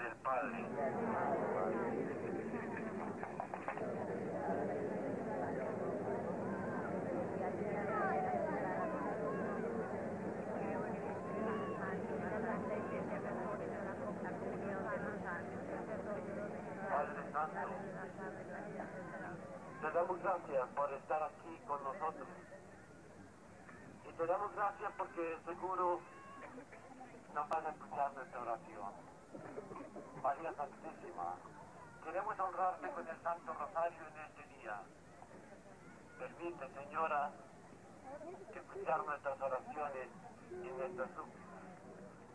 del Padre. Padre Santo, te damos gracias por estar aquí con nosotros. Y te damos gracias porque seguro nos vas a escuchar nuestra oración. María Santísima, queremos honrarte con el Santo Rosario en este día. Permite, Señora, escuchar nuestras oraciones y nuestras súplicas.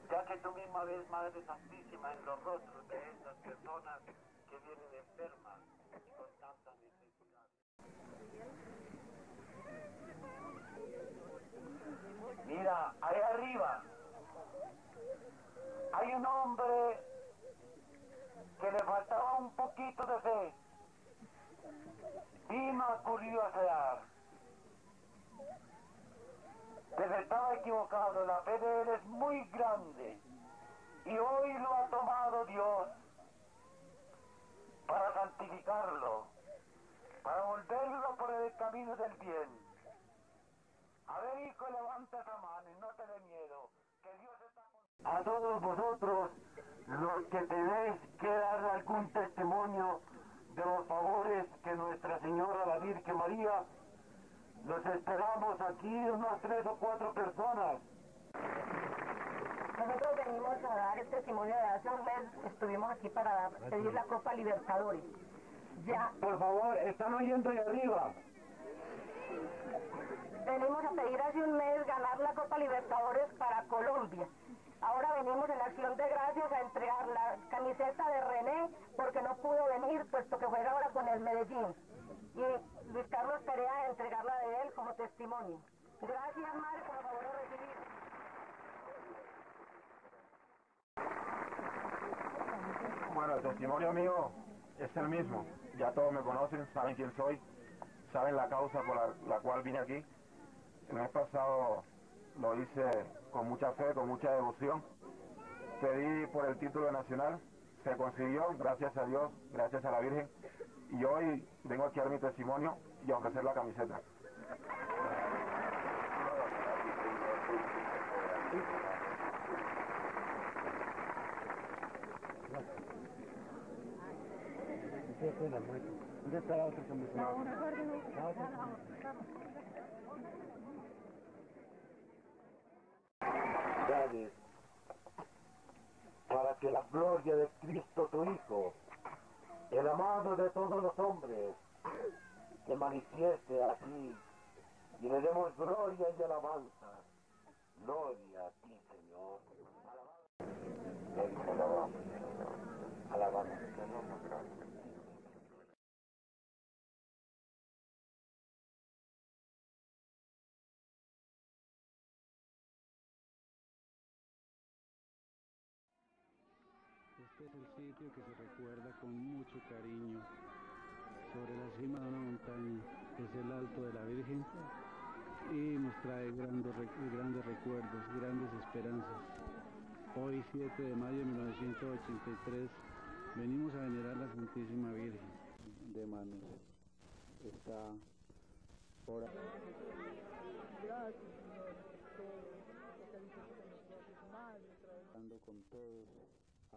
Ya que tú misma ves, Madre Santísima, en los rostros de estas personas que vienen enfermas y con tanta necesidad. Mira, ahí arriba hay un hombre que le faltaba un poquito de fe. Vino a curiosear. Pero estaba equivocado, la fe de él es muy grande. Y hoy lo ha tomado Dios para santificarlo, para volverlo por el camino del bien. A ver, hijo, levanta esa mano y no te dé miedo, que Dios está con... A todos vosotros, los que tenéis que dar algún testimonio de los favores que Nuestra Señora la Virgen María, los esperamos aquí unas tres o cuatro personas. Nosotros venimos a dar el testimonio de hace un mes, estuvimos aquí para pedir la Copa Libertadores. Ya Por favor, están oyendo ahí arriba. venimos a pedir hace un mes ganar la Copa Libertadores para Colombia. Venimos en acción de gracias a entregar la camiseta de René porque no pudo venir puesto que juega ahora con el Medellín. Y Luis Carlos Perea entregarla de él como testimonio. Gracias, madre, por favor de recibir. Bueno, el testimonio mío es el mismo. Ya todos me conocen, saben quién soy, saben la causa por la, la cual vine aquí. El mes pasado lo hice con mucha fe, con mucha devoción. Pedí por el título nacional, se consiguió, gracias a Dios, gracias a la Virgen. Y hoy vengo aquí a dar mi testimonio y a ofrecer la camiseta. ¿Dónde está la otra camiseta? Que la gloria de Cristo tu Hijo, el amado de todos los hombres, se manifieste aquí y le demos gloria y alabanza. Gloria a ti, Señor. Alabanza. Alabamos, Señor. Este es el sitio que se recuerda con mucho cariño. Sobre la cima de una montaña, es el Alto de la Virgen y nos trae grandes, rec- grandes recuerdos, grandes esperanzas. Hoy, 7 de mayo de 1983, venimos a venerar la Santísima Virgen de manos. Está ahora. Hablando con todos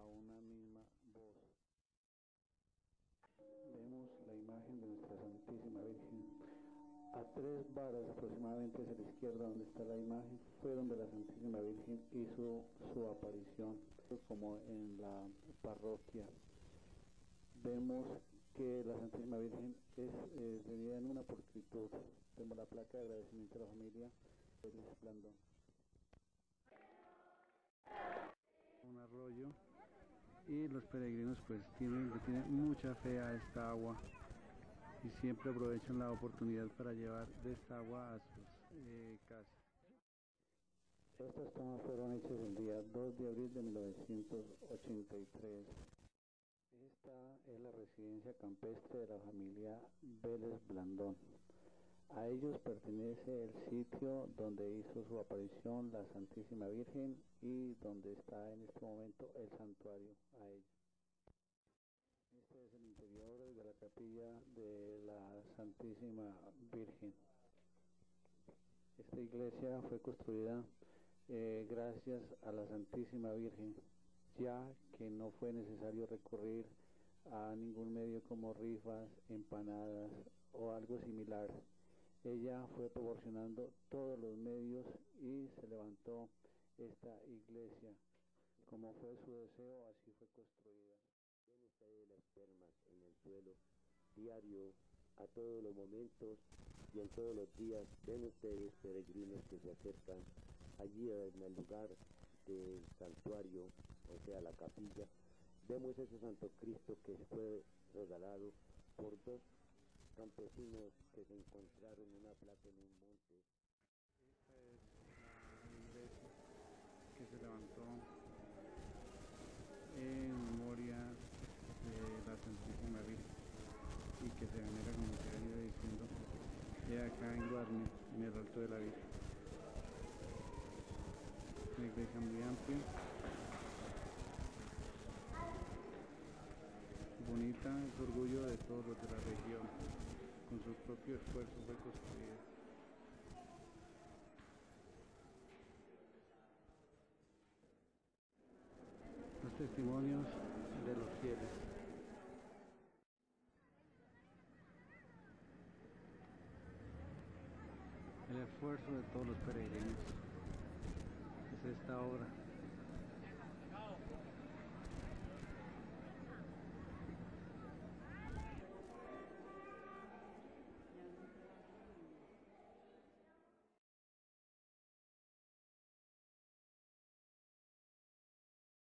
una misma voz. Vemos la imagen de nuestra Santísima Virgen. A tres varas aproximadamente hacia la izquierda donde está la imagen fue donde la Santísima Virgen hizo su aparición, como en la parroquia. Vemos que la Santísima Virgen es eh, en una pulcritud. Tenemos la placa de agradecimiento a la familia del Blandón. Y los peregrinos pues tienen mucha fe a esta agua y siempre aprovechan la oportunidad para llevar de esta agua a sus eh, casas. Estas tomas fueron hechas el día 2 de abril de 1983. Esta es la residencia campestre de la familia Vélez Blandón. A ellos pertenece el sitio donde hizo su aparición la Santísima Virgen y donde está en este momento el santuario a ellos. Este es el interior de la capilla de la Santísima Virgen. Esta iglesia fue construida eh, gracias a la Santísima Virgen, ya que no fue necesario recurrir a ningún medio como rifas, empanadas o algo similar. Ella fue proporcionando todos los medios y se levantó esta iglesia. Como fue su deseo, así fue construida. Ven ustedes las termas en el suelo, diario, a todos los momentos y en todos los días. Ven ustedes peregrinos que se acercan allí en el lugar del santuario, o sea, la capilla. Vemos ese Santo Cristo que fue regalado por dos campesinos que se encontraron una plata en un monte. Que se levantó en memoria de la Santísima Virgen y que se venera como se ha ido diciendo de acá en Guarne, en el Alto de la Virgen. Una iglesia muy amplia, bonita, es orgullo de todos los de la región. Con su propio esfuerzo fue construida. Los testimonios de los fieles. El esfuerzo de todos los peregrinos es esta obra